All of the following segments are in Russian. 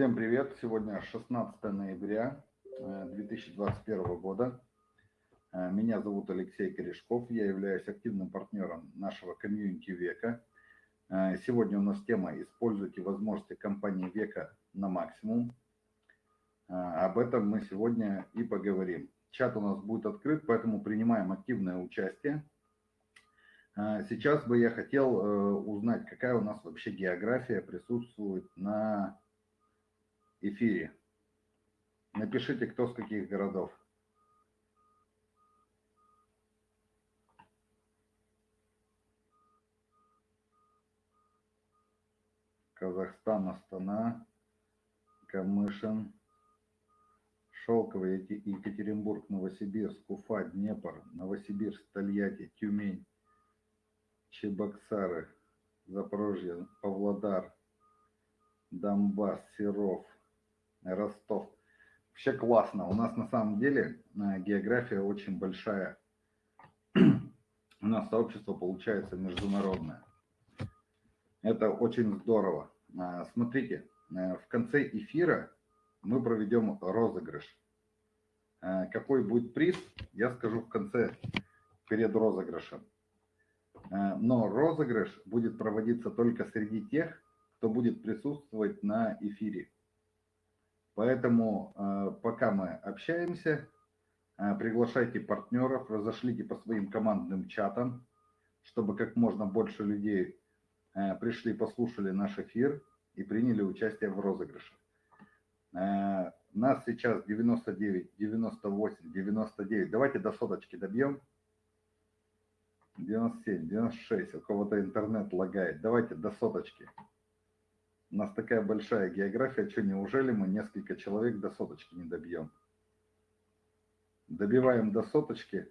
Всем привет! Сегодня 16 ноября 2021 э, года. Э, меня зовут Алексей Корешков, я являюсь активным партнером нашего комьюнити Века. Э, сегодня у нас тема «Используйте возможности компании Века на максимум». Об этом мы сегодня и поговорим. Чат у нас будет открыт, поэтому принимаем активное участие. Сейчас бы я хотел узнать, какая у нас вообще география присутствует на эфире. Напишите, кто с каких городов. Казахстан, Астана, Камышин, Шелковый, Екатеринбург, Новосибирск, Уфа, Днепр, Новосибирск, Тольятти, Тюмень, Чебоксары, Запорожье, Павлодар, Донбасс, Серов – Ростов. Вообще классно. У нас на самом деле э, география очень большая. У нас сообщество получается международное. Это очень здорово. Э, смотрите, э, в конце эфира мы проведем розыгрыш. Какой будет приз, я скажу в конце, перед розыгрышем. Но розыгрыш будет проводиться только среди тех, кто будет присутствовать на эфире. Поэтому э, пока мы общаемся, э, приглашайте партнеров, разошлите по своим командным чатам, чтобы как можно больше людей э, пришли, послушали наш эфир и приняли участие в розыгрыше. Нас сейчас 99, 98, 99. Давайте до соточки добьем. 97, 96. У кого-то интернет лагает. Давайте до соточки. У нас такая большая география, что неужели мы несколько человек до соточки не добьем? Добиваем до соточки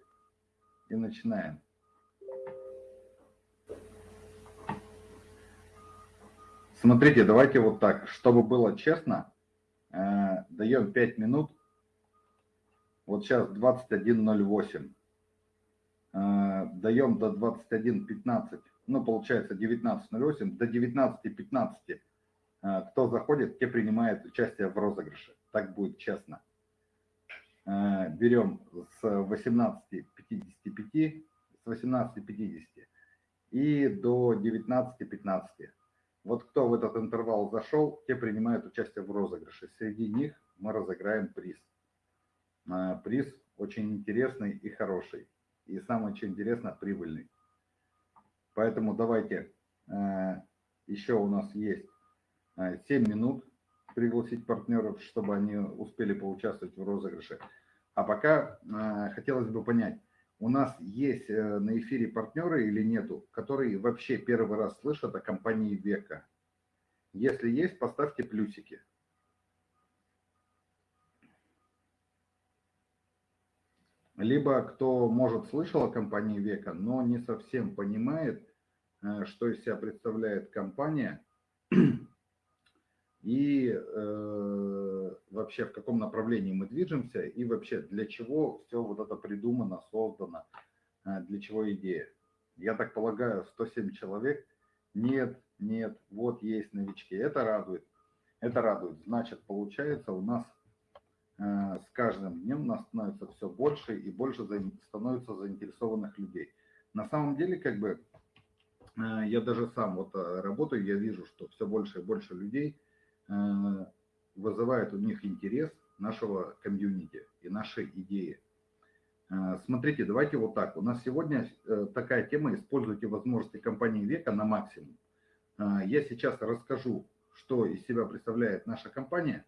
и начинаем. Смотрите, давайте вот так, чтобы было честно, э, даем 5 минут. Вот сейчас 21.08. Э, даем до 21.15, ну получается 19.08, до 19.15 Э, кто заходит, те принимают участие в розыгрыше. Так будет честно. Э, берем с 18.55, с 18.50 и до 19.15. Вот кто в этот интервал зашел, те принимают участие в розыгрыше. Среди них мы разыграем приз. Э, приз очень интересный и хороший. И самое что интересно, прибыльный. Поэтому давайте, еще у нас есть 7 минут пригласить партнеров, чтобы они успели поучаствовать в розыгрыше. А пока э, хотелось бы понять, у нас есть э, на эфире партнеры или нету, которые вообще первый раз слышат о компании Века? Если есть, поставьте плюсики. Либо кто, может, слышал о компании Века, но не совсем понимает, э, что из себя представляет компания, и э, вообще в каком направлении мы движемся, и вообще для чего все вот это придумано, создано, э, для чего идея. Я так полагаю, 107 человек, нет, нет, вот есть новички, это радует, это радует. Значит, получается у нас э, с каждым днем нас становится все больше и больше за, становится заинтересованных людей. На самом деле, как бы, э, я даже сам вот э, работаю, я вижу, что все больше и больше людей – вызывает у них интерес нашего комьюнити и нашей идеи. Э, смотрите, давайте вот так. У нас сегодня э, такая тема «Используйте возможности компании века на максимум». Я сейчас расскажу, что из себя представляет наша компания.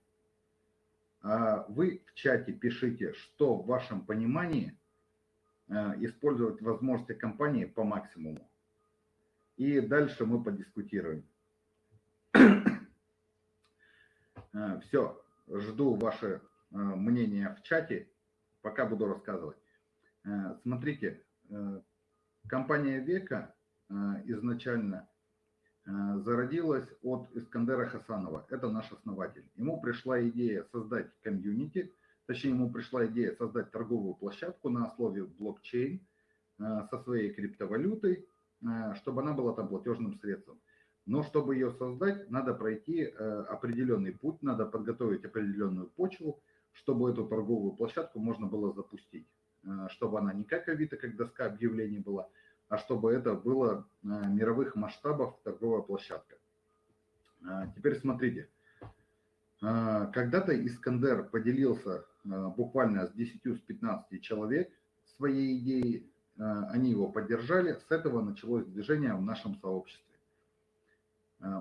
Вы в чате пишите, что в вашем понимании использовать возможности компании по максимуму. И дальше мы подискутируем. Э, Все, жду ваше э, мнение в чате, пока буду рассказывать. Э, смотрите, компания Века изначально зародилась от Искандера Хасанова. Это наш основатель. Ему пришла идея создать комьюнити, точнее ему пришла идея создать торговую площадку на основе блокчейн со своей криптовалютой, чтобы она была там платежным средством. Но чтобы ее создать, надо пройти определенный путь, надо подготовить определенную почву, чтобы эту торговую площадку можно было запустить. Чтобы она не как Авито, как доска объявлений была, а чтобы это было мировых масштабов торговая площадка. Теперь смотрите. Когда-то Искандер поделился буквально с 10-15 человек своей идеей, они его поддержали, с этого началось движение в нашем сообществе.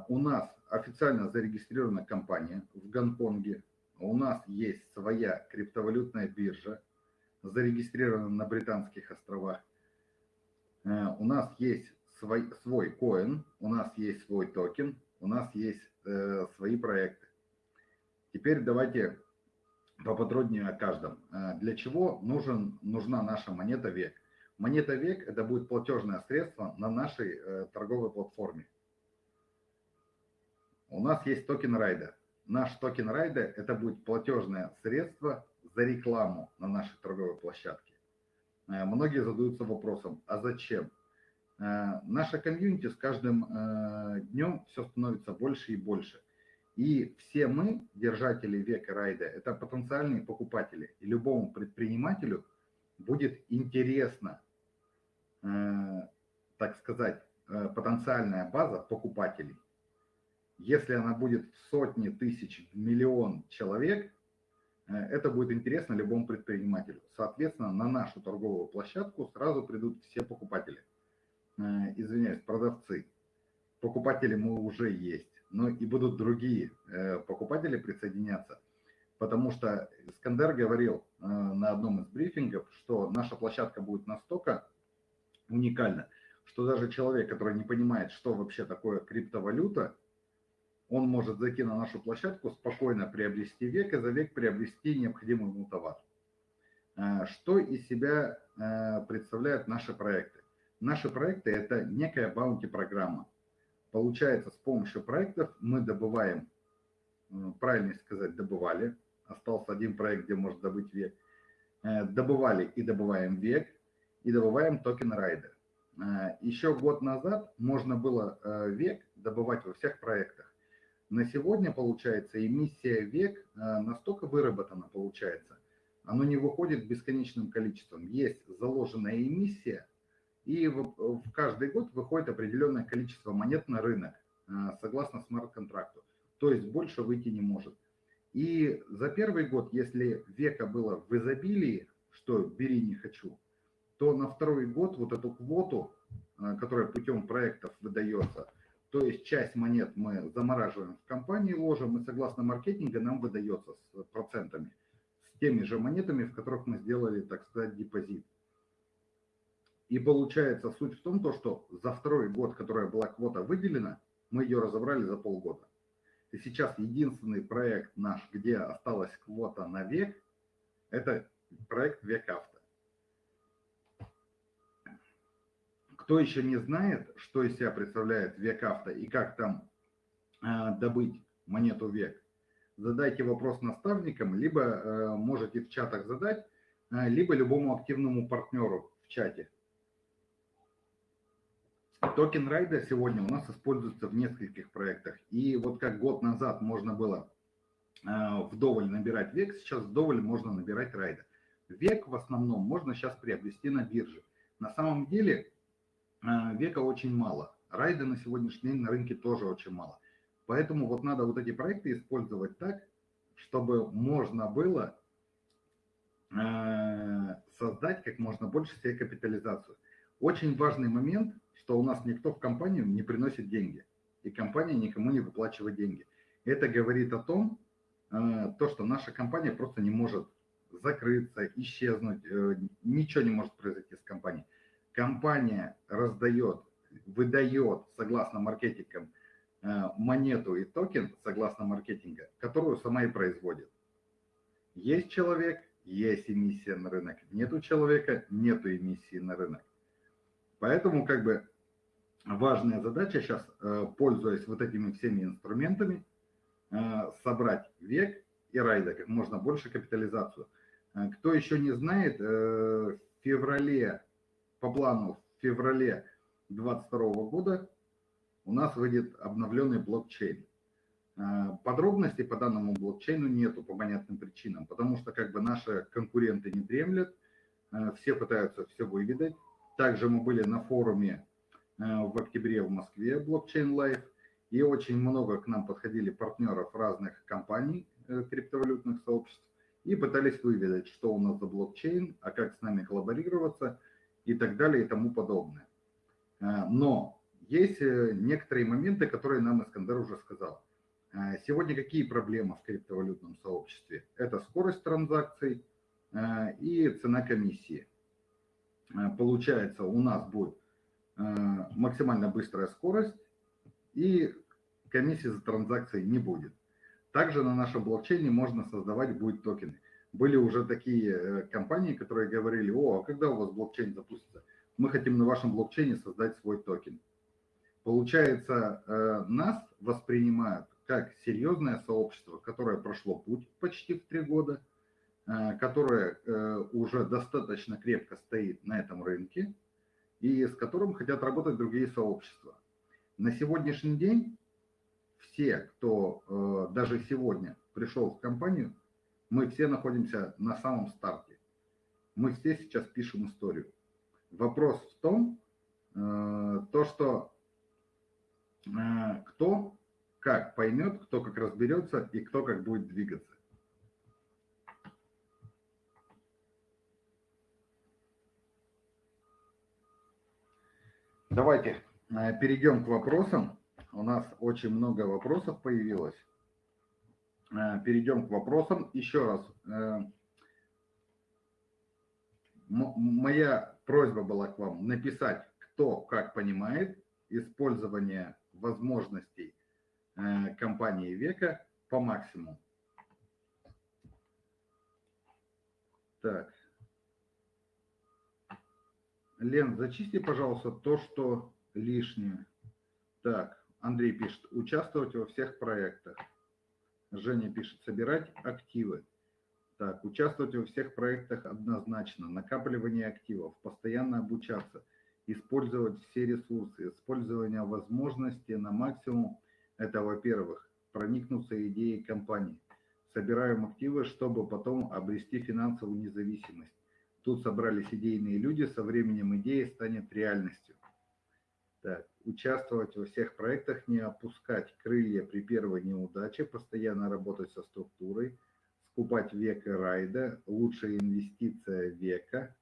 У нас официально зарегистрирована компания в Гонконге, у нас есть своя криптовалютная биржа, зарегистрирована на Британских островах, у нас есть свой, свой коин, у нас есть свой токен, у нас есть э, свои проекты. Теперь давайте поподробнее о каждом. Э, для чего нужен, нужна наша монета век? Монета век – это будет платежное средство на нашей э, торговой платформе. У нас есть токен райда. Наш токен райда – это будет платежное средство за рекламу на нашей торговой площадке. Э, многие задаются вопросом, а зачем? Наша community с каждым днем все становится больше и больше – и все мы, держатели века райда, это потенциальные покупатели. И любому предпринимателю будет интересно, э, так сказать, э, потенциальная база покупателей. Если она будет в сотни тысяч, в миллион человек, э, это будет интересно любому предпринимателю. Соответственно, на нашу торговую площадку сразу придут все покупатели. Э, извиняюсь, продавцы. Покупатели мы уже есть но и будут другие э, покупатели присоединяться. Потому что Искандер говорил на одном из брифингов, что наша площадка будет настолько уникальна, что даже человек, который не понимает, что вообще такое криптовалюта, он может зайти на нашу площадку, спокойно приобрести век и за век приобрести необходимый ему товар. Э, что из себя представляют наши проекты? Наши проекты – это некая баунти-программа. Получается, с помощью проектов мы добываем, э, правильно сказать, добывали, остался один проект, где можно добыть век, э, добывали и добываем век, и добываем токен райда. Э, еще год назад можно было век добывать во всех проектах. На сегодня, получается, эмиссия век настолько выработана, получается, оно не выходит бесконечным количеством. Есть заложенная эмиссия, и в каждый год выходит определенное количество монет на рынок, э, согласно смарт-контракту. То есть больше выйти не может. И за первый год, если века было в изобилии, что бери не хочу, то на второй год вот эту квоту, э, которая путем проектов выдается, то есть часть монет мы замораживаем в компании, ложим, и согласно маркетинга нам выдается с процентами, с теми же монетами, в которых мы сделали, так сказать, депозит. И получается суть в том, то, что за второй год, которая была квота выделена, мы ее разобрали за полгода. И сейчас единственный проект наш, где осталась квота на век, это проект Век Авто. Кто еще не знает, что из себя представляет Век Авто и как там э, добыть монету Век, задайте вопрос наставникам, либо э, можете в чатах задать, э, либо любому активному партнеру в чате. Токен райда сегодня у нас используется в нескольких проектах. И вот как год назад можно было э, вдоволь набирать век, сейчас вдоволь можно набирать райда. Век в основном можно сейчас приобрести на бирже. На самом деле века очень мало. Райда на сегодняшний день на рынке тоже очень мало. Поэтому вот надо вот эти проекты использовать так, чтобы можно было э, создать как можно больше себе капитализацию. Очень важный момент – что у нас никто в компанию не приносит деньги, и компания никому не выплачивает деньги. Это говорит о том, э, то, что наша компания просто не может закрыться, исчезнуть, э, ничего не может произойти с компанией. Компания раздает, выдает, согласно маркетингам, э, монету и токен, согласно маркетинга, которую сама и производит. Есть человек, есть эмиссия на рынок. Нету человека, нету эмиссии на рынок. Поэтому как бы важная задача сейчас, э, пользуясь вот этими всеми инструментами, э, собрать век и райда как можно больше капитализацию. Кто еще не знает, в феврале, по плану в феврале 2022 года у нас выйдет обновленный блокчейн. Подробностей по данному блокчейну нету по понятным причинам, потому что как бы наши конкуренты не дремлят, все пытаются все выведать. Также мы были на форуме в октябре в Москве блокчейн Live, и очень много к нам подходили партнеров разных компаний э, криптовалютных сообществ и пытались выведать, что у нас за блокчейн, а как с нами коллаборироваться и так далее и тому подобное. Э, но есть э, некоторые моменты, которые нам Искандер уже сказал. Сегодня какие проблемы в криптовалютном сообществе? Это скорость транзакций и цена комиссии. Получается, у нас будет максимально быстрая скорость и комиссии за транзакции не будет. Также на нашем блокчейне можно создавать будет токены. Были уже такие э, компании, которые говорили, о, а когда у вас блокчейн запустится? Мы хотим на вашем блокчейне создать свой токен. Получается, э, нас воспринимают как серьезное сообщество, которое прошло путь почти в три года, э, которое уже достаточно крепко стоит на этом рынке и с которым хотят работать другие сообщества. На сегодняшний день все, кто даже сегодня пришел в компанию, мы все находимся на самом старте. Мы все сейчас пишем историю. Вопрос в том, э, то, что э, кто как поймет, кто как разберется и кто как будет двигаться. Давайте перейдем к вопросам. У нас очень много вопросов появилось. Э, перейдем к вопросам. Еще раз. Э, моя просьба была к вам написать, кто как понимает использование возможностей э, компании Века по максимуму. Так. Лен, зачисти, пожалуйста, то, что лишнее. Так. Андрей пишет, участвовать во всех проектах. Женя пишет, собирать активы. Так, участвовать во всех проектах однозначно. Накапливание активов, постоянно обучаться, использовать все ресурсы, использование возможностей на максимум. Это, во-первых, проникнуться идеей компании. Собираем активы, чтобы потом обрести финансовую независимость. Тут собрались идейные люди, со временем идея станет реальностью. Так, участвовать во всех проектах, не опускать крылья при первой неудаче, постоянно работать со структурой, скупать века райда, лучшая инвестиция века.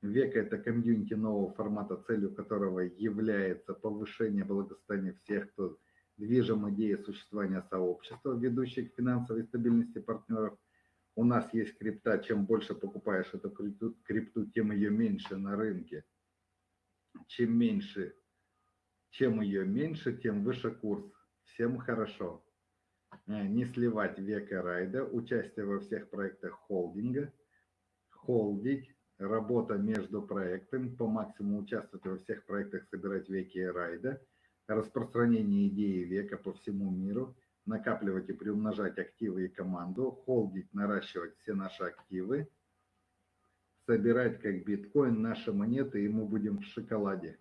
Века – это комьюнити нового формата, целью которого является повышение благосостояния всех, кто движим идеей существования сообщества, ведущей к финансовой стабильности партнеров. У нас есть крипта, чем больше покупаешь эту крипту, крипту тем ее меньше на рынке. Чем меньше чем ее меньше, тем выше курс. Всем хорошо. Э, не сливать века райда, участие во всех проектах холдинга, холдить, работа между проектами, по максимуму участвовать во всех проектах, собирать веки райда, распространение идеи века по всему миру, накапливать и приумножать активы и команду, холдить, наращивать все наши активы, собирать как биткоин наши монеты, и мы будем в шоколаде.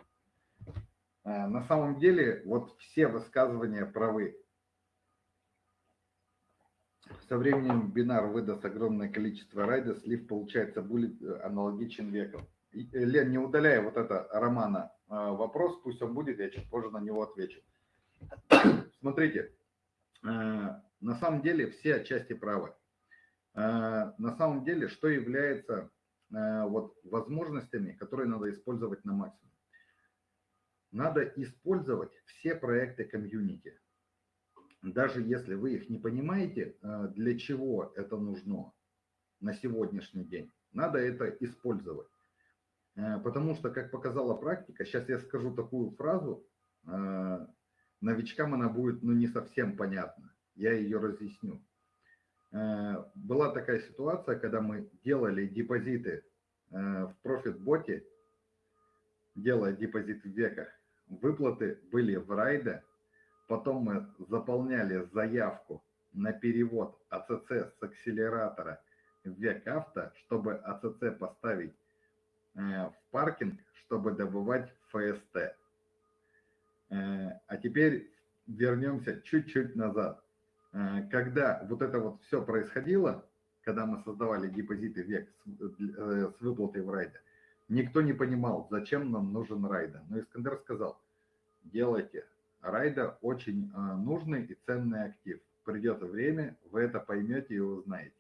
Э, на самом деле, вот все высказывания правы. Со временем бинар выдаст огромное количество райда, слив, получается, будет э, аналогичен веком. Э, Лен, не удаляй вот это Романа вопрос, пусть он будет, я чуть позже на него отвечу. Смотрите, на самом деле все отчасти правы. На самом деле, что является вот возможностями, которые надо использовать на максимум? Надо использовать все проекты комьюнити. Даже если вы их не понимаете, э, для чего это нужно на сегодняшний день, надо это использовать. Э, потому что, как показала практика, сейчас я скажу такую фразу, э, новичкам она будет ну, не совсем понятна, я ее разъясню. Была такая ситуация, когда мы делали депозиты в профит-боте, делая депозит в веках, Выплаты были в райде, потом мы заполняли заявку на перевод АЦЦ с акселератора в век авто, чтобы АЦЦ поставить э, в паркинг, чтобы добывать ФСТ. А теперь вернемся чуть-чуть назад. Когда вот это вот все происходило, когда мы создавали депозиты век с выплатой в райде, никто не понимал, зачем нам нужен райда. Но Искандер сказал, делайте. Райда очень нужный и ценный актив. Придет время, вы это поймете и узнаете.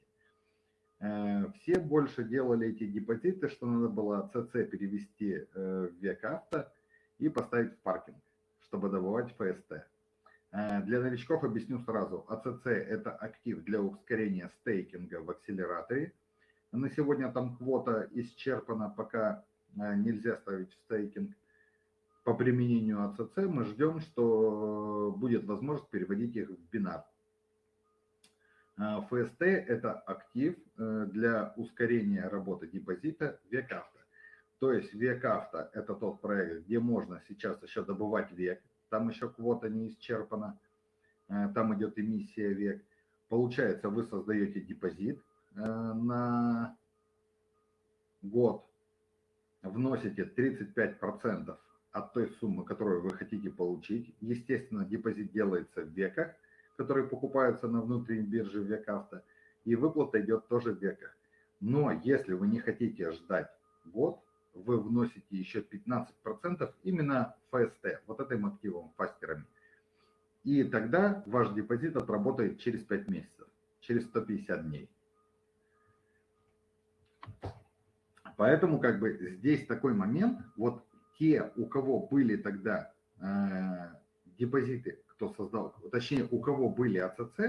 Э, все больше делали эти депозиты, что надо было ЦЦ перевести э, в век авто и поставить в паркинг, чтобы добывать ФСТ. Э, для новичков объясню сразу. АЦЦ – это актив для ускорения стейкинга в акселераторе. На сегодня там квота исчерпана, пока нельзя ставить в стейкинг. По применению АЦЦ мы ждем, что будет возможность переводить их в бинар. ФСТ – это актив э, для ускорения работы депозита век авто. То есть век авто – это тот проект, где можно сейчас еще добывать век, там еще квота не исчерпана, э, там идет эмиссия век. Получается, вы создаете депозит э, на год, вносите 35% от той суммы, которую вы хотите получить. Естественно, депозит делается в веках – которые покупаются на внутренней бирже Векавто, и выплата идет тоже в веках. Но если вы не хотите ждать год, вы вносите еще 15% именно ФСТ, вот этим активом, фастерами. И тогда ваш депозит отработает через 5 месяцев, через 150 дней. Поэтому как бы здесь такой момент, вот те, у кого были тогда э, депозиты кто создал, точнее, у кого были АЦЦ,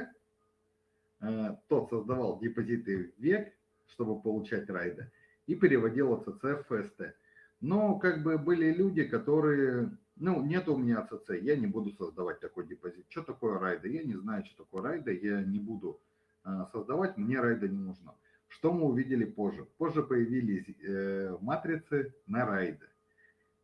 э, тот создавал депозиты в век, чтобы получать райды, и переводил АЦЦ в ФСТ. Но как бы были люди, которые, ну, нет у меня АЦЦ, я не буду создавать такой депозит. Что такое райды? Я не знаю, что такое райды, я не буду э, создавать, мне райда не нужно. Что мы увидели позже? Позже появились э, матрицы на райды.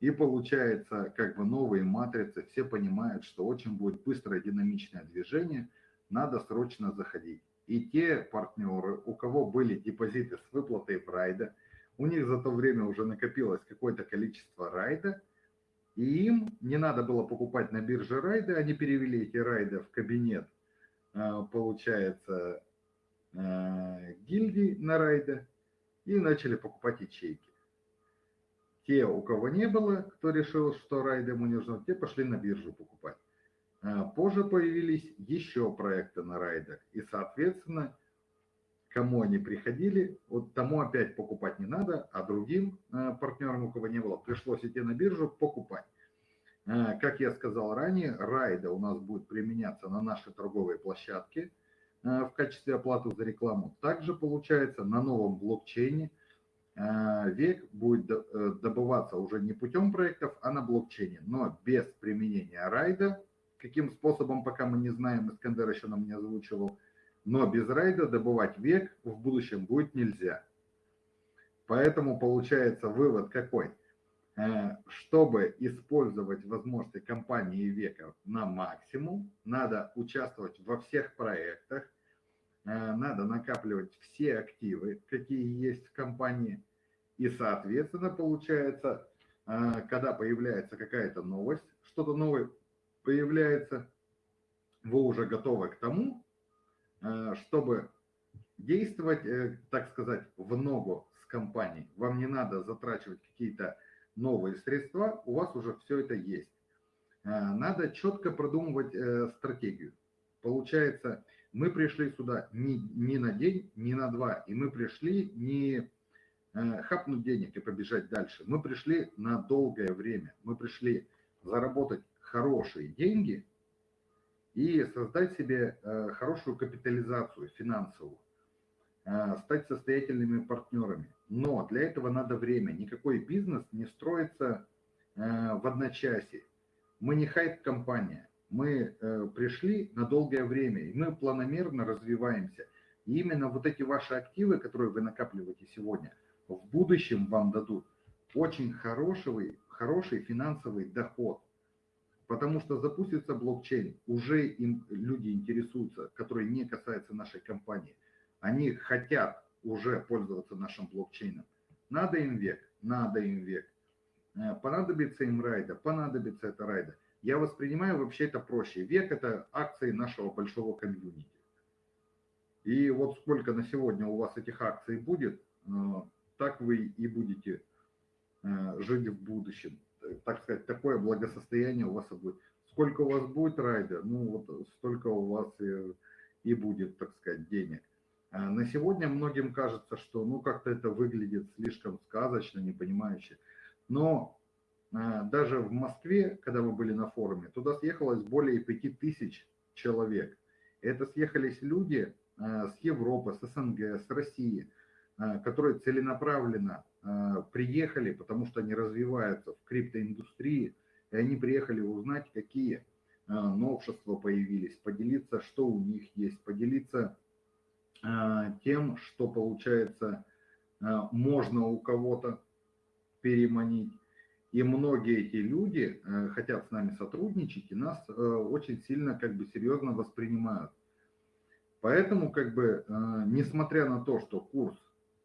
И получается, как бы новые матрицы, все понимают, что очень будет быстрое динамичное движение, надо срочно заходить. И те партнеры, у кого были депозиты с выплатой в райда, у них за то время уже накопилось какое-то количество райда, и им не надо было покупать на бирже райды, они перевели эти райды в кабинет, э, получается, э, гильдии на райда и начали покупать ячейки. Те, у кого не было, кто решил, что райд ему не нужно, те пошли на биржу покупать. А, позже появились еще проекты на райдах. И, соответственно, кому они приходили, вот тому опять покупать не надо, а другим а, партнерам, у кого не было, пришлось идти на биржу покупать. А, как я сказал ранее, райда у нас будет применяться на нашей торговой площадке в качестве оплаты за рекламу. Также получается на новом блокчейне – Э, век будет э, добываться уже не путем проектов, а на блокчейне, но без применения райда. Каким способом, пока мы не знаем, Искандер еще нам не озвучивал, но без райда добывать век в будущем будет нельзя. Поэтому получается вывод какой? Э, чтобы использовать возможности компании века на максимум, надо участвовать во всех проектах, надо накапливать все активы, какие есть в компании, и, соответственно, получается, а, когда появляется какая-то новость, что-то новое появляется, вы уже готовы к тому, чтобы действовать, э, так сказать, в ногу с компанией. Вам не надо затрачивать какие-то новые средства, у вас уже все это есть. А, надо четко продумывать э, стратегию. Получается, мы пришли сюда не, не на день, не на два, и мы пришли не Э, хапнуть денег и побежать дальше. Мы пришли на долгое время. Мы пришли заработать хорошие деньги и создать себе э, хорошую капитализацию финансовую, стать состоятельными партнерами. Но для этого надо время. Никакой бизнес не строится в одночасье. Мы не хайп-компания. Мы пришли на долгое время, и мы планомерно развиваемся. И именно вот эти ваши активы, которые вы накапливаете сегодня – в будущем вам дадут очень хороший, хороший финансовый доход, потому что запустится блокчейн, уже им люди интересуются, которые не касаются нашей компании. Они хотят уже пользоваться нашим блокчейном. Надо им век, надо им век. Э, понадобится им райда, понадобится это райда. Я воспринимаю вообще это проще. Век – это акции нашего большого комьюнити. И вот сколько на сегодня у вас этих акций будет, э, так вы и будете э, жить в будущем. Так сказать, такое благосостояние у вас будет. Сколько у вас будет райдер, ну вот столько у вас и, и будет, так сказать, денег. А на сегодня многим кажется, что ну как-то это выглядит слишком сказочно, непонимающе. Но а, даже в Москве, когда мы были на форуме, туда съехалось более 5000 человек. Это съехались люди, Э, с Европы, с СНГ, с России, которые целенаправленно приехали, потому что они развиваются в криптоиндустрии, и они приехали узнать, какие новшества появились, поделиться, что у них есть, поделиться тем, что получается можно у кого-то переманить. И многие эти люди хотят с нами сотрудничать и нас очень сильно как бы серьезно воспринимают. Поэтому, как бы, э, несмотря на то, что курс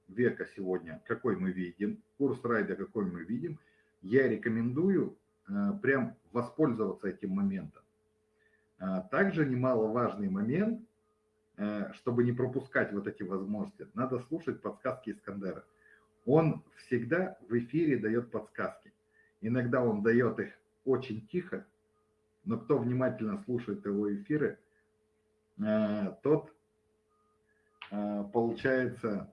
века сегодня, какой мы видим, курс райда, какой мы видим, я рекомендую э, прям воспользоваться этим моментом. Э, также немаловажный момент, чтобы не пропускать вот эти возможности, надо слушать подсказки Искандера. Он всегда в эфире дает подсказки. Иногда он дает их очень тихо, но кто внимательно слушает его эфиры, Э, тот, э, получается,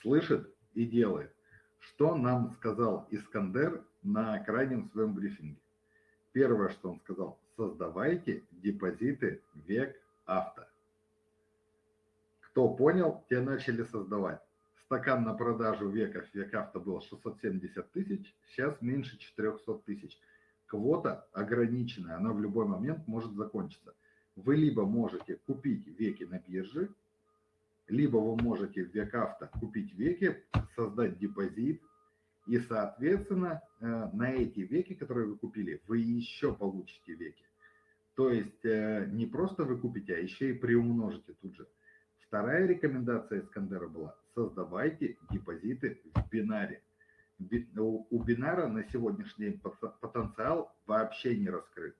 слышит и делает. Что нам сказал Искандер на крайнем своем брифинге? Первое, что он сказал, создавайте депозиты век авто. Кто понял, те начали создавать. Стакан на продажу веков век авто был 670 тысяч, сейчас меньше 400 тысяч. Квота ограниченная, она в любой момент может закончиться вы либо можете купить веки на бирже, либо вы можете в Векавто купить веки, создать депозит, и, соответственно, э, на эти веки, которые вы купили, вы еще получите веки. То есть э, не просто вы купите, а еще и приумножите тут же. Вторая рекомендация Искандера была – создавайте депозиты в бинаре. У бинара на сегодняшний день потенциал вообще не раскрыт.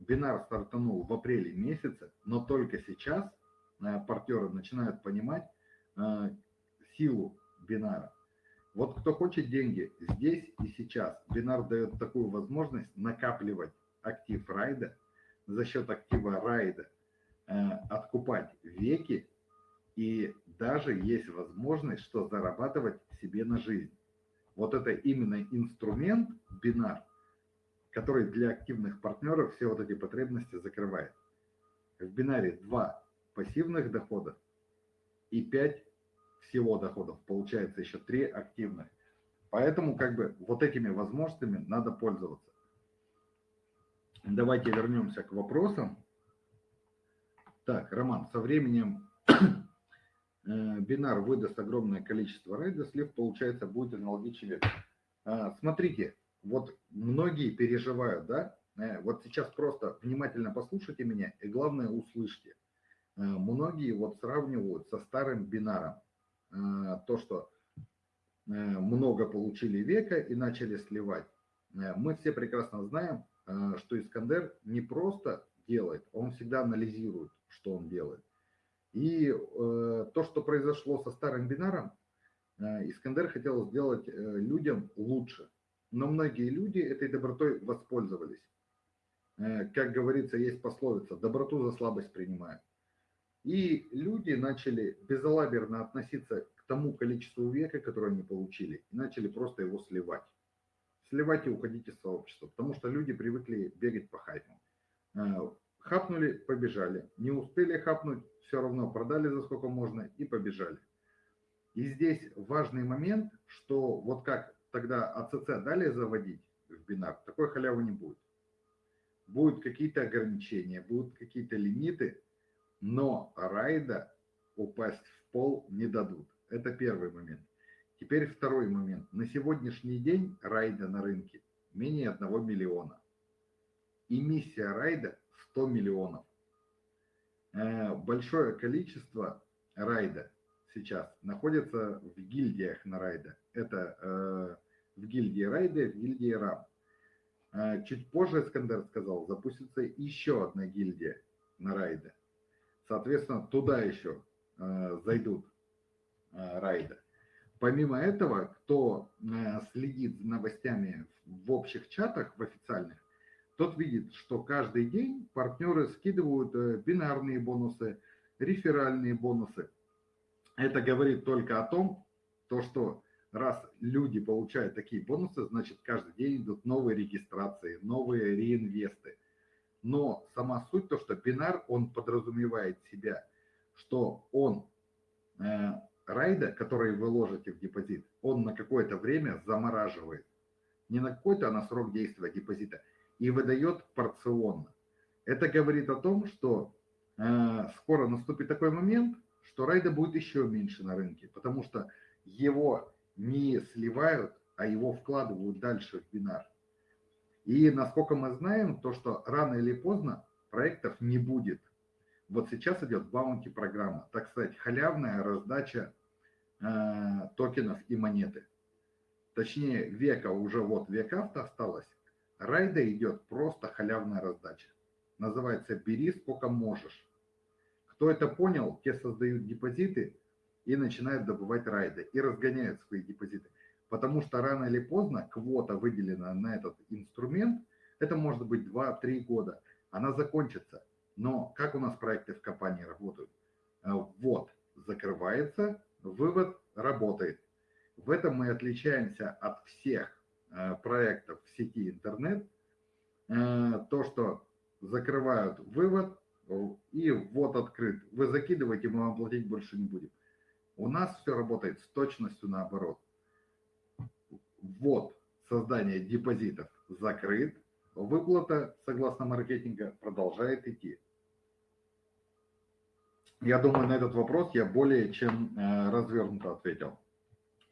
Бинар стартанул в апреле месяце, но только сейчас э, партнеры начинают понимать э, силу бинара. Вот кто хочет деньги здесь и сейчас, бинар дает такую возможность накапливать актив райда, за счет актива райда э, откупать веки, и даже есть возможность, что зарабатывать себе на жизнь. Вот это именно инструмент бинар, который для активных партнеров все вот эти потребности закрывает. В бинаре два пассивных дохода и 5 всего доходов. Получается еще 3 активных. Поэтому как бы вот этими возможностями надо пользоваться. Давайте вернемся к вопросам. Так, Роман, со временем бинар выдаст огромное количество рейда, слив, получается, будет аналогичный век. А, смотрите, вот многие переживают, да, э, вот сейчас просто внимательно послушайте меня и главное услышьте. Э, многие вот сравнивают со старым бинаром э, то, что много получили века и начали сливать. Мы все прекрасно знаем, что Искандер не просто делает, он всегда анализирует, что он делает. И то, что произошло со старым бинаром, Искандер хотел сделать людям лучше но многие люди этой добротой воспользовались. Э, как говорится, есть пословица «доброту за слабость принимают». И люди начали безалаберно относиться к тому количеству века, которое они получили, и начали просто его сливать. Сливать и уходить из сообщества, потому что люди привыкли бегать по хайпу. Э, хапнули, побежали. Не успели хапнуть, все равно продали за сколько можно и побежали. И здесь важный момент, что вот как тогда АЦЦ дали заводить в бинар, такой халявы не будет. Будут какие-то ограничения, будут какие-то лимиты, но райда упасть в пол не дадут. Это первый момент. Теперь второй момент. На сегодняшний день райда на рынке менее 1 миллиона. Эмиссия райда 100 миллионов. Э, большое количество райда сейчас находится в гильдиях на райда. Это э, в гильдии райда, в гильдии рам. Чуть позже Искандер сказал, запустится еще одна гильдия на райде. Соответственно, туда еще зайдут райды. Помимо этого, кто следит за новостями в общих чатах, в официальных, тот видит, что каждый день партнеры скидывают э, бинарные бонусы, реферальные бонусы. Это говорит только о том, то, что раз люди получают такие бонусы, значит каждый день идут новые регистрации, новые реинвесты. Но сама суть то, что бинар, он подразумевает себя, что он, э, райда, который вы ложите в депозит, он на какое-то время замораживает. Не на какой-то, а на срок действия депозита – и выдает порционно. Это говорит о том, что э, скоро наступит такой момент, что райда будет еще меньше на рынке, потому что его не сливают, а его вкладывают дальше в бинар. И насколько мы знаем, то, что рано или поздно проектов не будет. Вот сейчас идет баунти программа, так сказать, халявная раздача э, токенов и монеты. Точнее, века уже вот века осталось, Райда идет просто халявная раздача. Называется «бери сколько можешь». Кто это понял, те создают депозиты и начинают добывать райды и разгоняют свои депозиты. Потому что рано или поздно квота выделена на этот инструмент, это может быть 2-3 года, она закончится. Но как у нас проекты в компании работают? Э, вот, закрывается, вывод работает. В этом мы отличаемся от всех проектов в сети интернет, э, то, что закрывают вывод и ввод открыт. Вы закидываете, мы вам платить больше не будем. У нас все работает с точностью наоборот. Ввод создание депозитов закрыт, выплата, согласно маркетинга, продолжает идти. Я думаю, на этот вопрос я более чем э, развернуто ответил.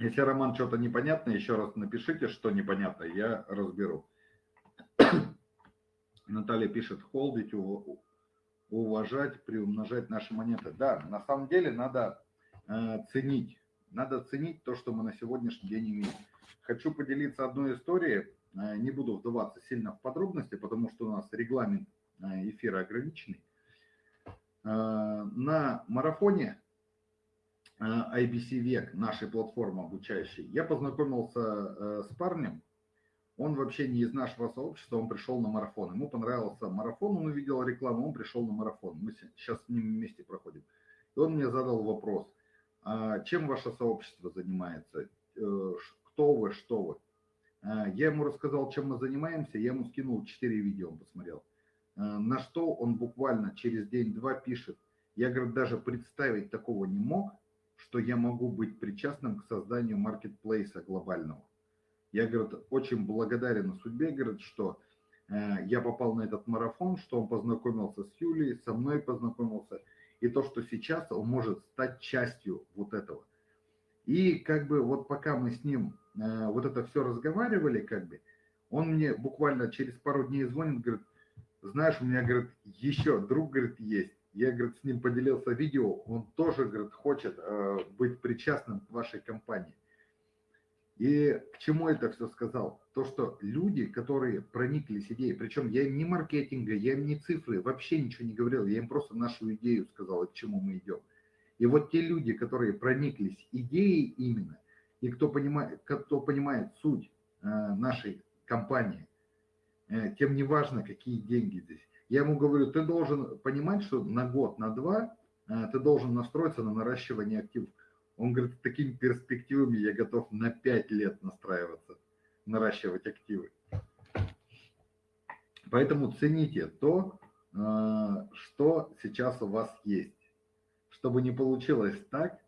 Если, Роман, что-то непонятно, еще раз напишите, что непонятно, я разберу. Наталья пишет, холдить, уважать, приумножать наши монеты. Да, на самом деле надо э, ценить. Надо ценить то, что мы на сегодняшний день имеем. Хочу поделиться одной историей. Э, не буду вдаваться сильно в подробности, потому что у нас регламент э, эфира ограниченный. Э, на марафоне IBC Век, нашей платформы обучающей, я познакомился э, с парнем, он вообще не из нашего сообщества, он пришел на марафон. Ему понравился марафон, он увидел рекламу, он пришел на марафон. Мы сейчас с ним вместе проходим. И он мне задал вопрос, а чем ваше сообщество занимается, э, кто вы, что вы. Я ему рассказал, чем мы занимаемся, я ему скинул 4 видео, он посмотрел. На что он буквально через день-два пишет, я, говорит, даже представить такого не мог, что я могу быть причастным к созданию маркетплейса глобального. Я, говорит, очень благодарен судьбе, говорит, что э, я попал на этот марафон, что он познакомился с Юлией, со мной познакомился, и то, что сейчас он может стать частью вот этого. И как бы вот пока мы с ним э, вот это все разговаривали, как бы, он мне буквально через пару дней звонит, говорит, знаешь, у меня, говорит, еще друг, говорит, есть. Я, говорит, с ним поделился видео, он тоже, говорит, хочет э, быть причастным к вашей компании. И к чему это все сказал? То, что люди, которые прониклись идеей, причем я им не маркетинга, я им не цифры, вообще ничего не говорил, я им просто нашу идею сказал, к чему мы идем. И вот те люди, которые прониклись идеей именно, и кто понимает, кто понимает суть э, нашей компании, э, тем не важно, какие деньги здесь. Я ему говорю, ты должен понимать, что на год, на два э, ты должен настроиться на наращивание активов. Он говорит, такими перспективами я готов на 5 лет настраиваться, наращивать активы. Поэтому цените то, э, что сейчас у вас есть. Чтобы не получилось так,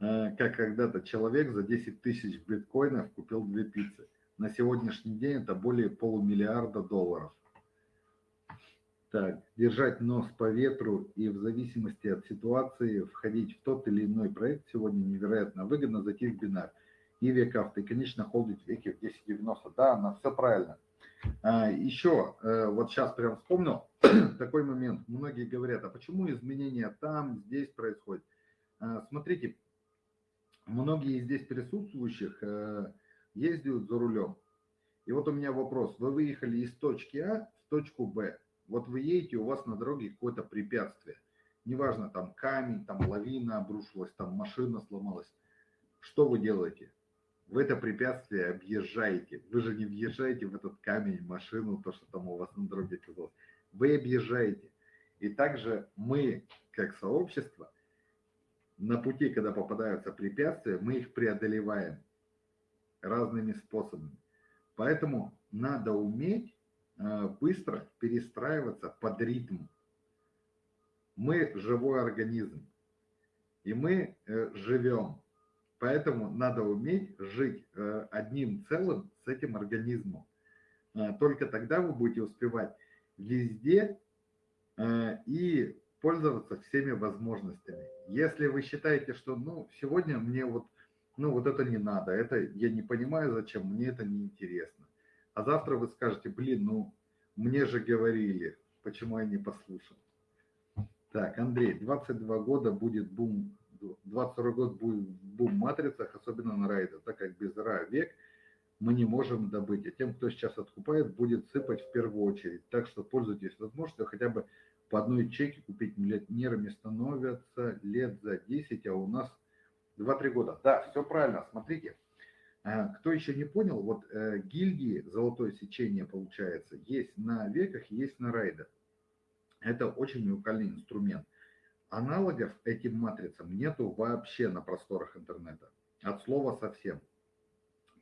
э, как когда-то человек за 10 тысяч биткоинов купил две пиццы. На сегодняшний день это более полумиллиарда долларов. Так, держать нос по ветру и в зависимости от ситуации входить в тот или иной проект сегодня невероятно выгодно зайти в бинар. И векафт, и, конечно, холдить веки в 1090. Да, на все правильно. А, еще, э, вот сейчас прям вспомнил такой момент. Многие говорят, а почему изменения там, здесь происходят? А, смотрите, многие из здесь присутствующих э, ездят за рулем. И вот у меня вопрос. Вы выехали из точки А в точку Б. Вот вы едете, у вас на дороге какое-то препятствие. Неважно, там камень, там лавина обрушилась, там машина сломалась. Что вы делаете? В это препятствие объезжаете. Вы же не въезжаете в этот камень, машину, то, что там у вас на дороге оказалось. Вы объезжаете. И также мы, как сообщество, на пути, когда попадаются препятствия, мы их преодолеваем разными способами. Поэтому надо уметь быстро перестраиваться под ритм. Мы живой организм, и мы э, живем. Поэтому надо уметь жить э, одним целым с этим организмом. Только тогда вы будете успевать везде и пользоваться всеми возможностями. Если вы считаете, что ну, сегодня мне вот ну вот это не надо, это я не понимаю, зачем, мне это не интересно. А завтра вы скажете, блин, ну мне же говорили, почему я не послушал. Так, Андрей, 22 года будет бум, 22 год будет бум в матрицах, особенно на райдах, так как без ра век мы не можем добыть. А тем, кто сейчас откупает, будет сыпать в первую очередь. Так что пользуйтесь возможностью хотя бы по одной чеке купить миллионерами становятся лет за 10, а у нас 2-3 года. Да, все правильно, смотрите. Э, кто еще не понял, вот э, гильдии золотое сечение получается, есть на веках, есть на райдах. Это очень уникальный инструмент. Аналогов этим матрицам нету вообще на просторах интернета. От слова совсем.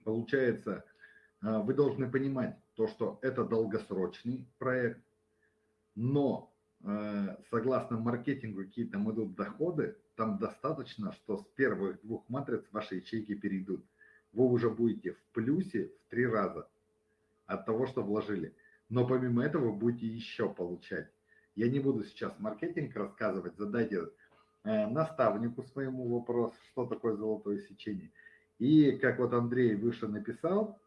Получается, э, вы должны понимать то, что это долгосрочный проект, но согласно маркетингу какие там идут доходы, там достаточно, что с первых двух матриц ваши ячейки перейдут. Вы уже будете в плюсе в три раза от того, что вложили. Но помимо этого вы будете еще получать. Я не буду сейчас маркетинг рассказывать, задайте э, наставнику своему вопрос, что такое золотое сечение. И как вот Андрей выше написал,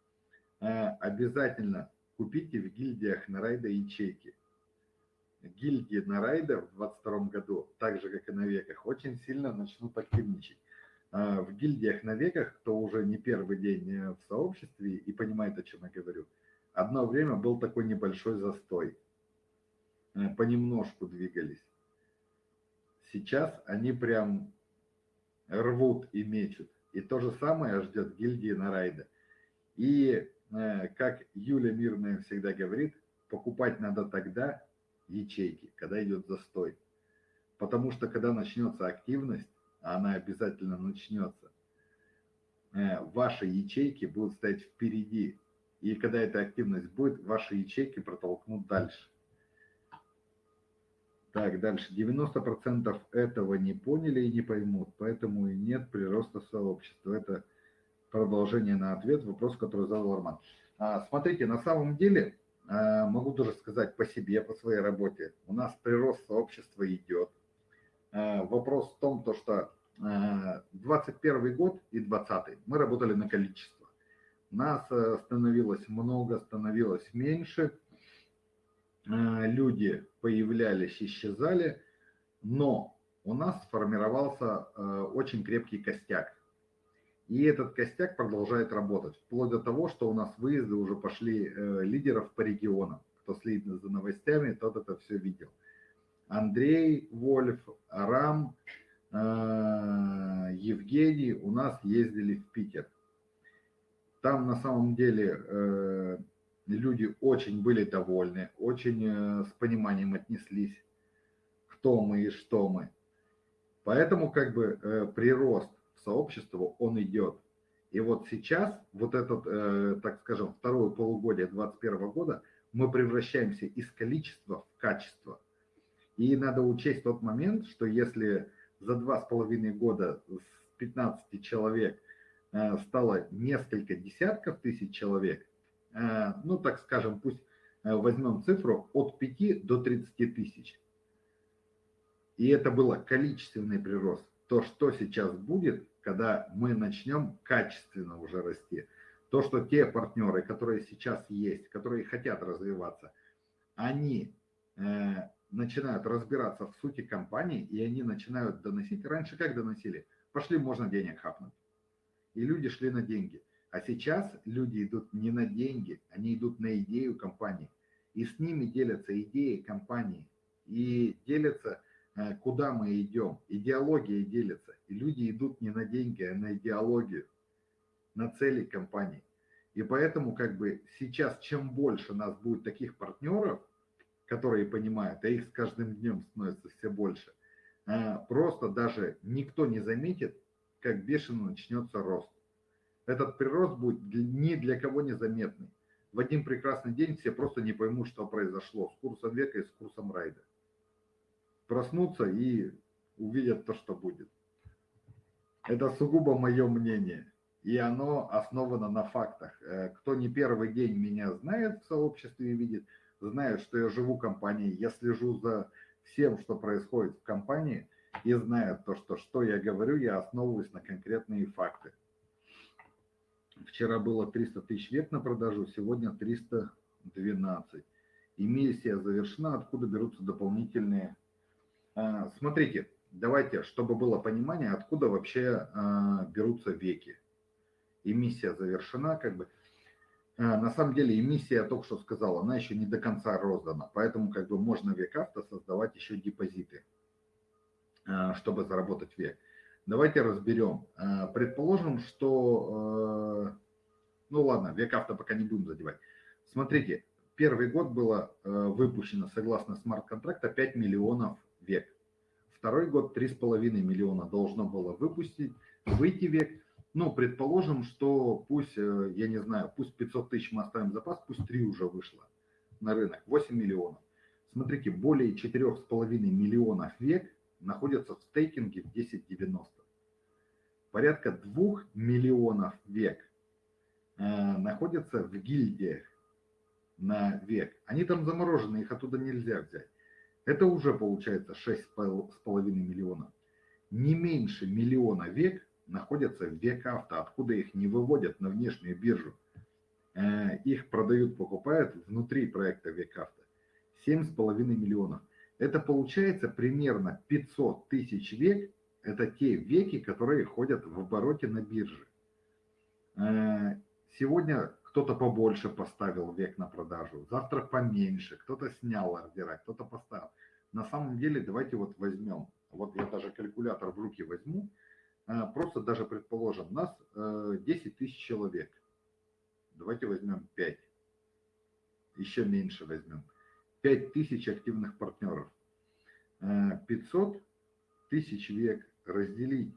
э, обязательно купите в гильдиях на райда ячейки гильдии на райдер в 22 году, так же, как и на веках, очень сильно начнут активничать. А, в гильдиях на веках, кто уже не первый день э, в сообществе и понимает, о чем я говорю, одно время был такой небольшой застой. Э, понемножку двигались. Сейчас они прям рвут и мечут. И то же самое ждет гильдии на райда. И, э, как Юля Мирная всегда говорит, покупать надо тогда, ячейки, когда идет застой. Потому что когда начнется активность, она обязательно начнется, э, ваши ячейки будут стоять впереди. И когда эта активность будет, ваши ячейки протолкнут дальше. Так, дальше. 90% этого не поняли и не поймут, поэтому и нет прироста сообщества. Это продолжение на ответ, вопрос, который задал Арман. А, смотрите, на самом деле а, могу тоже сказать по себе, по своей работе. У нас прирост сообщества идет. А, вопрос в том, то, что 21 а, год и 20 мы работали на количество. Нас э, становилось много, становилось меньше. Люди появлялись, исчезали. Но у нас сформировался э, очень крепкий костяк. И этот костяк продолжает работать, вплоть до того, что у нас выезды уже пошли э, лидеров по регионам. Кто следит за новостями, тот это все видел. Андрей Вольф, Арам, э, Евгений у нас ездили в Питер. Там на самом деле э, люди очень были довольны, очень э, с пониманием отнеслись, кто мы и что мы. Поэтому как бы прирост сообществу, он идет. И вот сейчас, вот этот, так скажем, второе полугодие 2021 года, мы превращаемся из количества в качество. И надо учесть тот момент, что если за два с половиной года с 15 человек э, стало несколько десятков тысяч человек, э, ну, так скажем, пусть э, возьмем цифру от 5 до 30 тысяч. И это было количественный прирост. То, что сейчас будет, когда мы начнем качественно уже расти. То, что те партнеры, которые сейчас есть, которые хотят развиваться, они начинают разбираться в сути компании, и они начинают доносить. Раньше как доносили? Пошли, можно денег хапнуть. И люди шли на деньги. А сейчас люди идут не на деньги, они идут на идею компании. И с ними делятся идеи компании. И делятся, э, куда мы идем. Идеология делится. И люди идут не на деньги, а на идеологию, на цели компании. И поэтому как бы сейчас, чем больше нас будет таких партнеров, которые понимают, а их с каждым днем становится все больше, э, просто даже никто не заметит, как бешено начнется рост. Этот прирост будет ни для кого незаметный. В один прекрасный день все просто не поймут, что произошло с курсом века и с курсом райда. Проснутся и увидят то, что будет. Это сугубо мое мнение и оно основано на фактах. Э, кто не первый день меня знает в сообществе и видит, знает, что я живу компанией, я слежу за всем, что происходит в компании, и знают то, что что я говорю, я основываюсь на конкретные факты. Вчера было 300 тысяч век на продажу, сегодня 312. Эмиссия завершена, откуда берутся дополнительные. Э, смотрите, давайте, чтобы было понимание, откуда вообще э, берутся веки эмиссия завершена, как бы. А, на самом деле эмиссия, я только что сказал, она еще не до конца роздана, поэтому как бы можно век авто создавать еще депозиты, а, чтобы заработать век. Давайте разберем. А, предположим, что, ну ладно, век авто пока не будем задевать. Смотрите, первый год было выпущено, согласно смарт-контракта, 5 миллионов век. Второй год 3,5 миллиона должно было выпустить, выйти век. Ну, предположим, что пусть, э, я не знаю, пусть 500 тысяч мы оставим запас, пусть 3 уже вышло на рынок, 8 миллионов. Смотрите, более 4,5 миллионов век находятся в стейкинге в 1090. Порядка 2 миллионов век э, находятся в гильдиях на век. Они там заморожены, их оттуда нельзя взять. Это уже получается 6,5 миллионов. Не меньше миллиона век находятся в век авто, откуда их не выводят на внешнюю биржу. Э, их продают, покупают внутри проекта век авто. 7,5 миллионов. Это получается примерно 500 тысяч век. Это те веки, которые ходят в обороте на бирже. Э, сегодня кто-то побольше поставил век на продажу, завтра поменьше, кто-то снял ордера, кто-то поставил. На самом деле, давайте вот возьмем, вот я даже калькулятор в руки возьму, просто даже предположим, нас 10 э, тысяч человек. Давайте возьмем 5. Еще меньше возьмем. 5 тысяч активных партнеров. 500 э, тысяч век разделить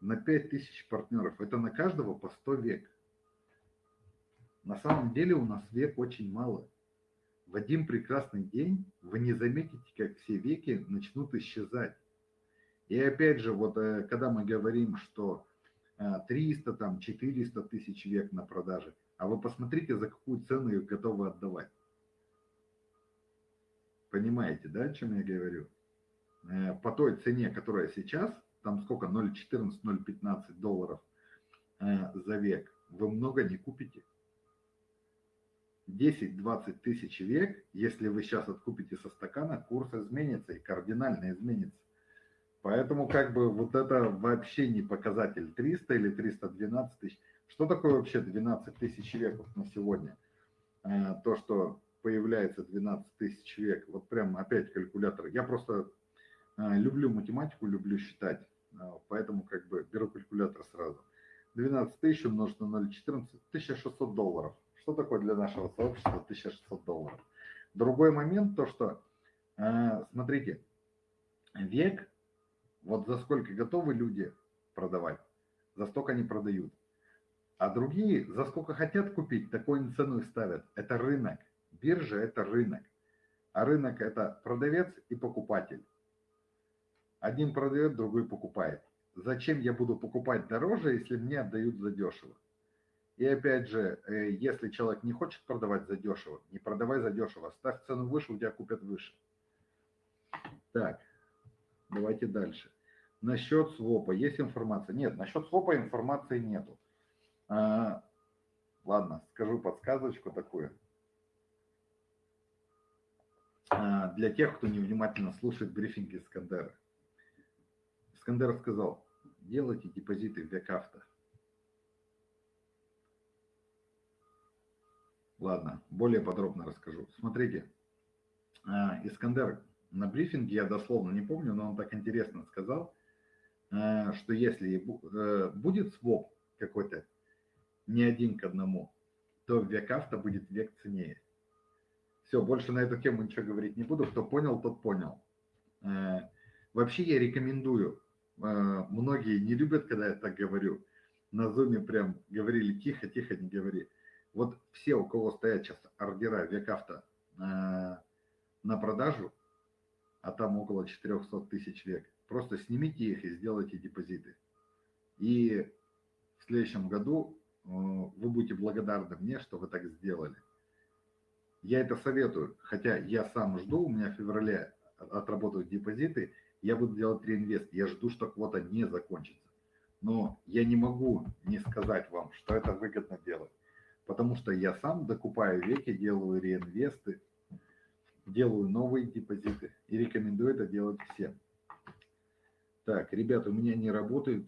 на 5 тысяч партнеров. Это на каждого по 100 век. На самом деле у нас век очень мало. В один прекрасный день вы не заметите, как все веки начнут исчезать. И опять же, вот э, когда мы говорим, что 300, э, там, 400 тысяч век на продаже, а вы посмотрите, за какую цену их готовы отдавать. Понимаете, да, о чем я говорю? Э, по той цене, которая сейчас, там сколько, 0,14, 0,15 долларов за век, вы много не купите. 10-20 тысяч век, если вы сейчас откупите со стакана, курс изменится и кардинально изменится. Поэтому как бы вот это вообще не показатель 300 или 312 тысяч. Что такое вообще 12 тысяч веков на сегодня? Э, то, что появляется 12 тысяч век, вот прям опять калькулятор. Я просто э, люблю математику, люблю считать, э, поэтому как бы беру калькулятор сразу. 12 тысяч умножить на 0,14, 1600 долларов. Что такое для нашего сообщества 1600 долларов? Другой момент, то что, смотрите, век вот за сколько готовы люди продавать, за столько они продают. А другие, за сколько хотят купить, такую цену и ставят. Это рынок. Биржа – это рынок. А рынок – это продавец и покупатель. Один продает, другой покупает. Зачем я буду покупать дороже, если мне отдают за дешево? И опять же, э, если человек не хочет продавать за дешево, не продавай за дешево, ставь цену выше, у тебя купят выше. Так, давайте дальше. Насчет свопа есть информация? Нет, насчет свопа информации нету. А, ладно, скажу подсказочку такую. А, для тех, кто невнимательно слушает брифинги Искандера. Искандер сказал, делайте депозиты в Векавто. Ладно, более подробно расскажу. Смотрите, а, Искандер на брифинге, я дословно не помню, но он так интересно сказал, что если э, будет своп какой-то не один к одному, то век авто будет век ценнее. Все, больше на эту тему ничего говорить не буду. Кто понял, тот понял. Э, вообще я рекомендую. Э, многие не любят, когда я так говорю. На зуме прям говорили тихо, тихо, не говори. Вот все, у кого стоят сейчас ордера век авто на продажу, а там около 400 тысяч век, просто снимите их и сделайте депозиты. И в следующем году э, вы будете благодарны мне, что вы так сделали. Я это советую, хотя я сам жду, у меня в феврале отработают депозиты, я буду делать реинвест, я жду, что квота не закончится. Но я не могу не сказать вам, что это выгодно делать, потому что я сам докупаю веки, делаю реинвесты, делаю новые депозиты и рекомендую это делать всем. Так, ребята, у меня не работает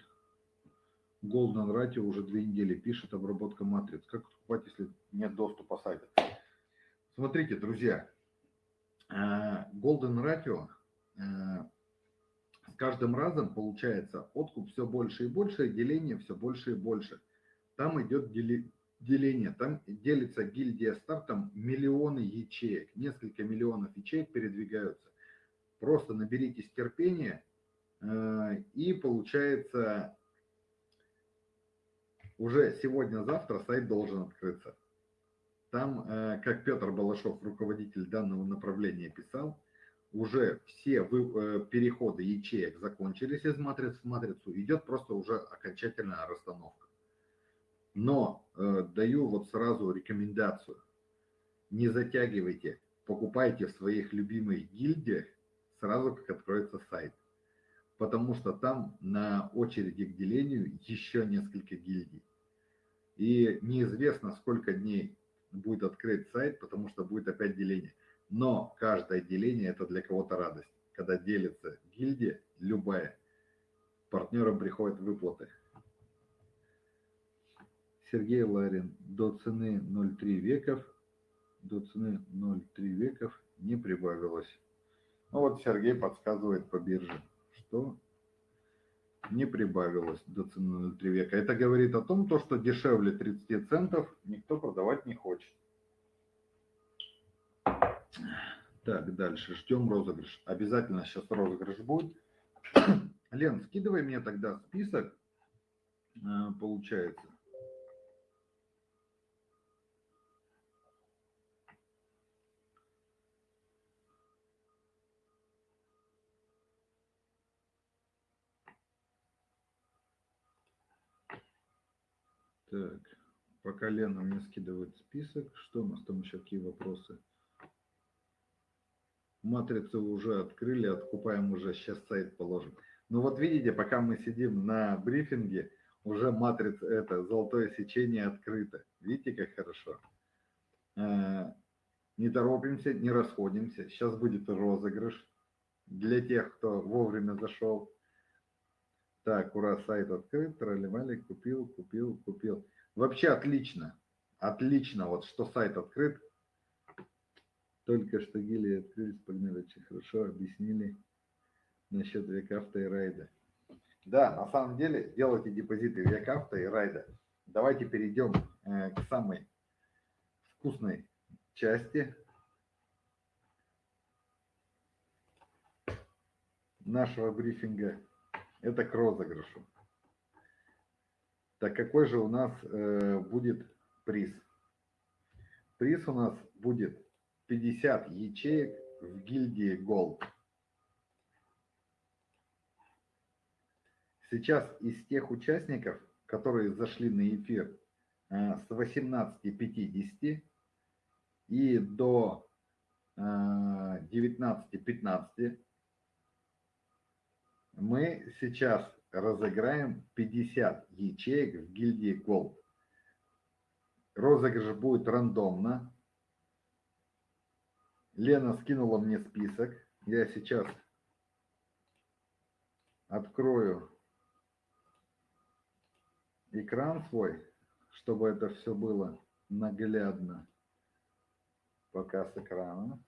Golden Ratio уже две недели, пишет обработка матриц. Как покупать, если нет доступа сайта? Смотрите, друзья, э, Golden Ratio э, с каждым разом получается откуп все больше и больше, деление все больше и больше. Там идет деление. Там делится гильдия стартом миллионы ячеек, несколько миллионов ячеек передвигаются. Просто наберитесь терпения, э, и получается уже сегодня-завтра сайт должен открыться. Там, э, как Петр Балашов, руководитель данного направления, писал, уже все э, переходы ячеек закончились из матриц в матрицу, идет просто уже окончательная расстановка. Но э, даю вот сразу рекомендацию. Не затягивайте, покупайте в своих любимых гильдиях сразу, как откроется сайт. Потому что там на очереди к делению еще несколько гильдий. И неизвестно, сколько дней будет открыт сайт, потому что будет опять деление. Но каждое деление это для кого-то радость. Когда делится гильдия, любая, партнерам приходят выплаты. Сергей Ларин. До цены 0,3 веков, до цены 0,3 веков не прибавилось. Ну вот Сергей подсказывает по бирже, что не прибавилось до цены 0,3 века. Это говорит о том, то, что дешевле 30 центов никто продавать не хочет. Так, дальше. Ждем розыгрыш. Обязательно сейчас розыгрыш будет. Лен, скидывай мне тогда список, э, получается. Так, пока Лена мне скидывает список, что у нас там еще какие вопросы? Матрицу уже открыли, откупаем уже, сейчас сайт положим. Ну вот видите, пока мы сидим на брифинге, уже матрица, это золотое сечение открыто. Видите, как хорошо? Э, не торопимся, не расходимся. Сейчас будет розыгрыш для тех, кто вовремя зашел. Так, ура, сайт открыт, тролливали, купил, купил, купил. Вообще отлично, отлично, вот что сайт открыт. Только что гили открылись, погнали, очень хорошо объяснили насчет векавта и райда. Да, на самом деле делайте депозиты векавта и райда. Давайте перейдем э, к самой вкусной части нашего брифинга это к розыгрышу. Так какой же у нас э, будет приз? Приз у нас будет 50 ячеек в гильдии Gold. Сейчас из тех участников, которые зашли на эфир э, с 18.50 и до э, 19.15, мы сейчас разыграем 50 ячеек в гильдии Gold. Розыгрыш будет рандомно. Лена скинула мне список. Я сейчас открою экран свой, чтобы это все было наглядно. показ экрана.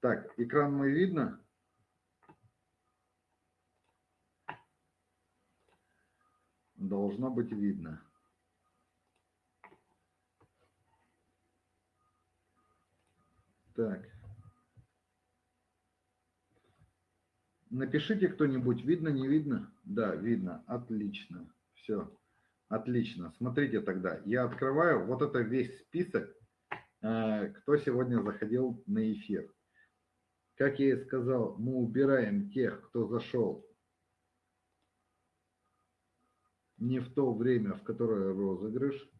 Так, экран мой видно? Должно быть видно. Так. Напишите кто-нибудь, видно, не видно? Да, видно. Отлично. Все. Отлично. Смотрите тогда. Я открываю вот это весь список, э, кто сегодня заходил на эфир. Как я и сказал, мы убираем тех, кто зашел не в то время, в которое розыгрыш,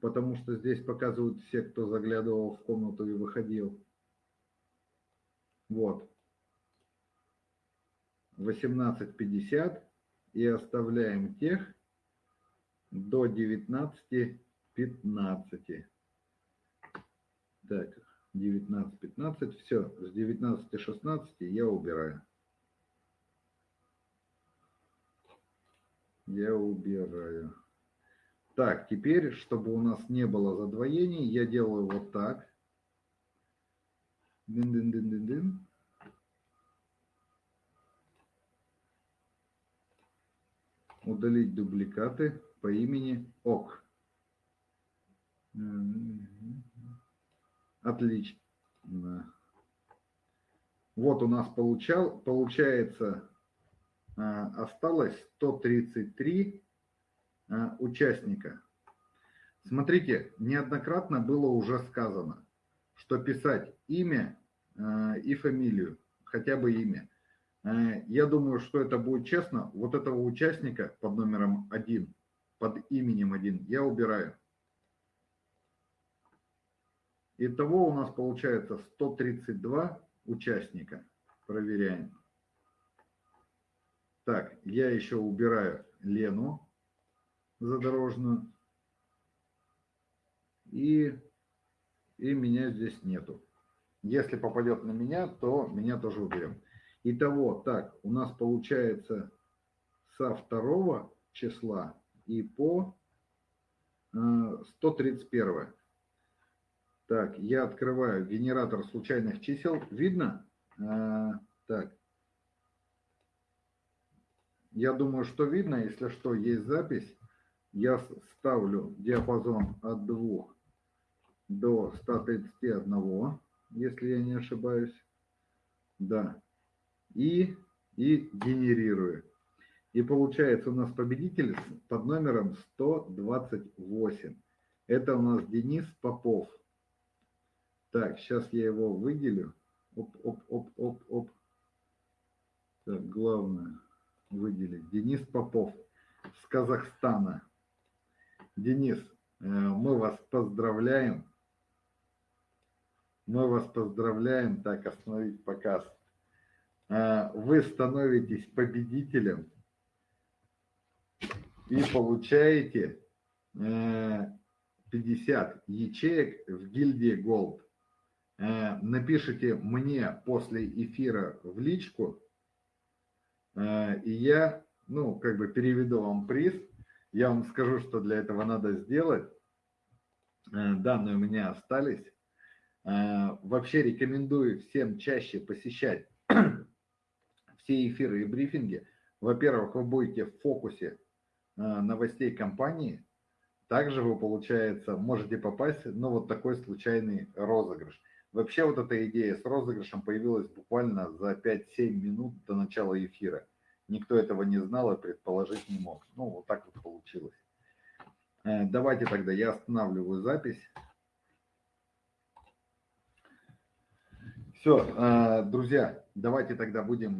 потому что здесь показывают все, кто заглядывал в комнату и выходил. Вот. 18.50 и оставляем тех до 19.15. Так, 19.15, все, с 19.16 я убираю. Я убираю. Так, теперь, чтобы у нас не было задвоений, я делаю вот так. Дын-дын-дын-дын-дын. Удалить дубликаты по имени ОК. Отлично. Вот у нас получал, получается, осталось 133 а, участника. Смотрите, неоднократно было уже сказано, что писать имя а, и фамилию, хотя бы имя. Я думаю, что это будет честно. Вот этого участника под номером один, под именем один, я убираю. Итого у нас получается 132 участника. Проверяем. Так, я еще убираю Лену задорожную. И, и меня здесь нету. Если попадет на меня, то меня тоже уберем. Итого, так, у нас получается со второго числа и по 131. Э, так, я открываю генератор случайных чисел. Видно? А, так. Я думаю, что видно. Если что, есть запись. Я ставлю диапазон от 2 до 131, если я не ошибаюсь. Да. И, и генерирую. И получается у нас победитель под номером 128. Это у нас Денис Попов. Так, сейчас я его выделю. Оп, оп, оп, оп, оп. Так, главное выделить. Денис Попов с Казахстана. Денис, э, мы вас поздравляем. Мы вас поздравляем. Так, остановить показ. Э, вы становитесь победителем и получаете 50 э, ячеек в гильдии Gold. Напишите мне после эфира в личку, и я, ну, как бы переведу вам приз. Я вам скажу, что для этого надо сделать. Э, данные у меня остались. Вообще рекомендую всем чаще посещать все эфиры и брифинги. Во-первых, вы будете в фокусе новостей компании. Также вы, получается, можете попасть ну, вот такой случайный розыгрыш. Вообще вот эта идея с розыгрышем появилась буквально за 5-7 минут до начала эфира. Никто этого не знал и предположить не мог. Ну, вот так вот получилось. Э, давайте тогда я останавливаю запись. Все, э, друзья, давайте тогда будем...